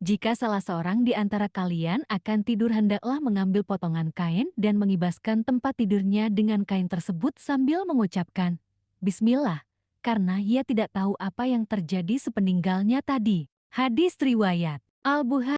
Jika salah seorang di antara kalian akan tidur hendaklah mengambil potongan kain dan mengibaskan tempat tidurnya dengan kain tersebut sambil mengucapkan, Bismillah, karena ia tidak tahu apa yang terjadi sepeninggalnya tadi. Hadis Riwayat Al-Bukhari